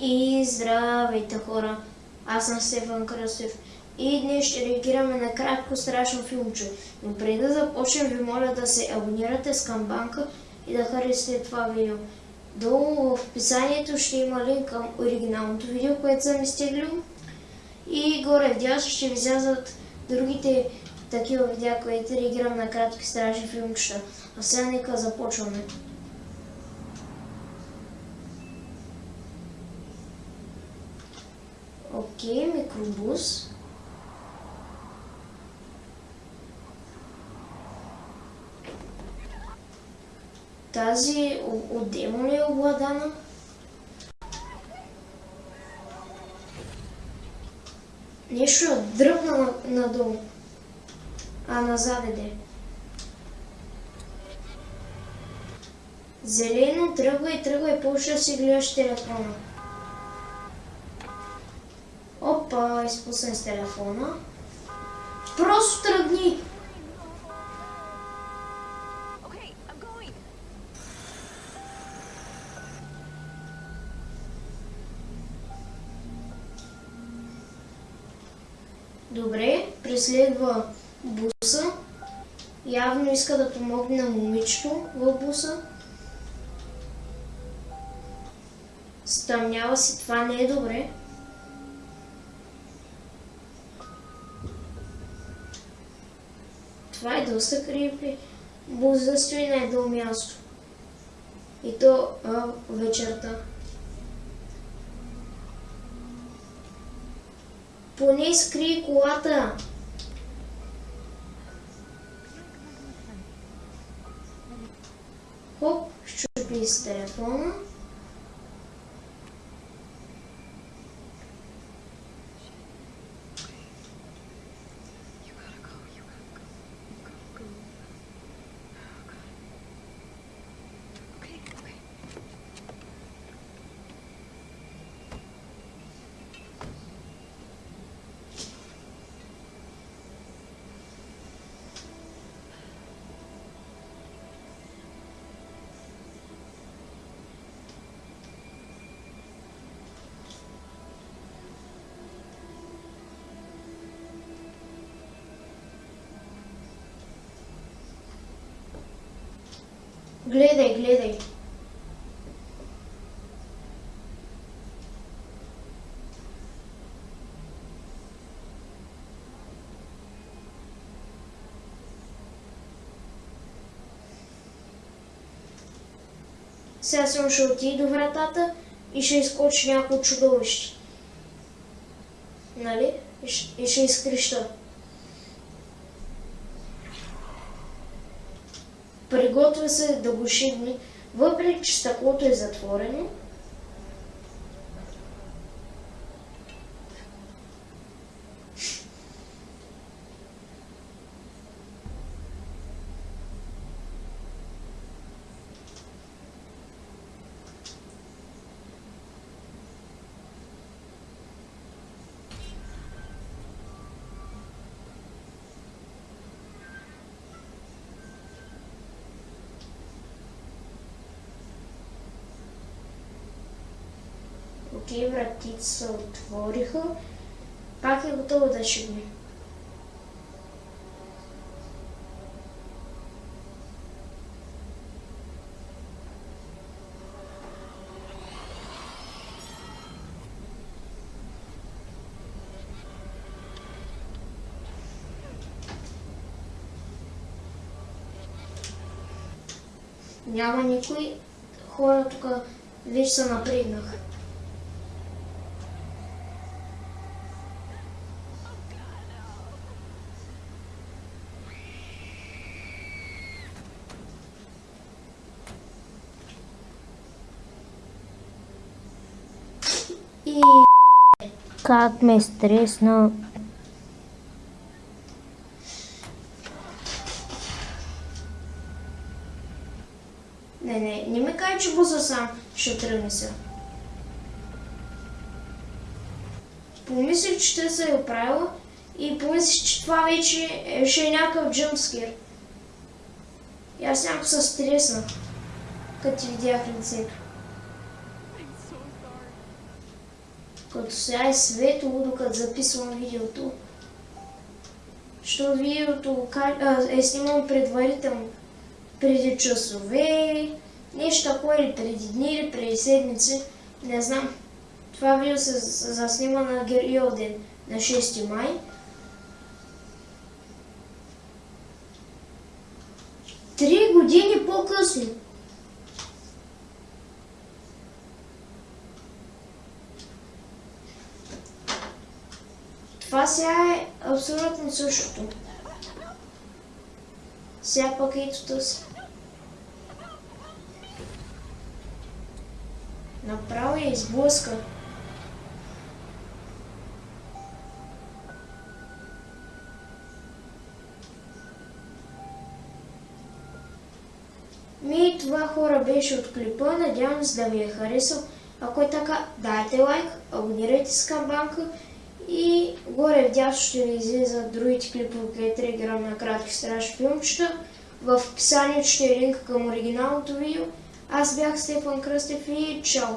И здравейте хора, аз съм Стефан Кръстев и днес ще реагираме на кратко страшно филмче. Но преди да започнем ви моля да се абонирате с камбанка и да харесате това видео. Долу в описанието ще има линк към оригиналното видео, което съм изтеглил. И горе в дясно ще ви излязат другите такива видеа, които реагирам на кратки страшни филмчета. А сега нека започваме. Окей, микробус. Тази от демон е обладана. Нещо е дръпна надолу. А назад иде. Зелено тръгва и тръгва и да си гледаш телефона. Опа, изпусна с телефона. Просто тръгни! Добре, преследва буса. Явно иска да помогне на момичето в буса. Стъмнява си, това не е добре. Това е доста крипи. Бус да стои на едно място. И то а, вечерта. Поне скри колата. Хоп, щупи с телефона. Гледай, гледай. Сега съм ще отиде до вратата и ще изкочи някой чудовище. Нали? И ще, и ще изкреща. Приготвя се да го шибне, въпреки че стъклото е затворено. Окей, вратите се отвориха. Пак е готово да шибне. Няма никой. Хора тук вече се напрегнаха. Как ме стресна. не, не, не ми кажа, че буса сам ще тръгне сега. Помислих, че те са я оправила и помислих, че това вече е, ще е някакъв джъмпскир. И аз някакво се стреснах, като ти видях лицето. Като сега е светло, докато записвам видеото. Що видеото е снимано предварително. Преди часове, нещо такова или преди дни, или преди седмици, не знам. Това видео се заснима на Героя ден, на 6 май. Три години по-късно. Това сега е абсолютно същото. Сега пък ето тъс. Направо я изблъска. Ми, това хора беше от клипа. Надявам се да ви е харесал. Ако е така, дайте лайк, абонирайте се към банка и горе вдясно ще ви излизат другите клипове, където играм на кратки страшни филмчета. В описанието ще е линк към оригиналното видео. Аз бях Стефан Кръстев и чао!